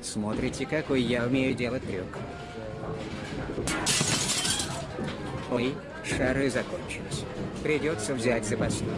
Смотрите, какой я умею делать трюк. Ой, шары закончились. Придется взять запасные.